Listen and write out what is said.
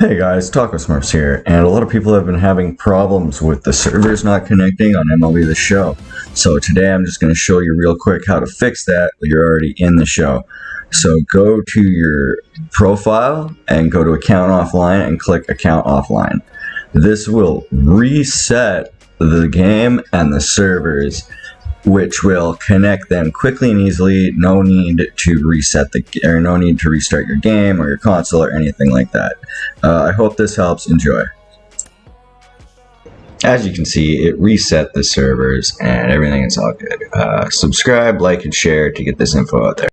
Hey guys, Taco Smurfs here, and a lot of people have been having problems with the servers not connecting on MLB The Show. So today I'm just going to show you real quick how to fix that you're already in the show. So go to your profile and go to account offline and click account offline. This will reset the game and the servers which will connect them quickly and easily. No need to reset the or no need to restart your game or your console or anything like that. Uh, I hope this helps. Enjoy. As you can see, it reset the servers and everything is all good. Uh, subscribe, like, and share to get this info out there.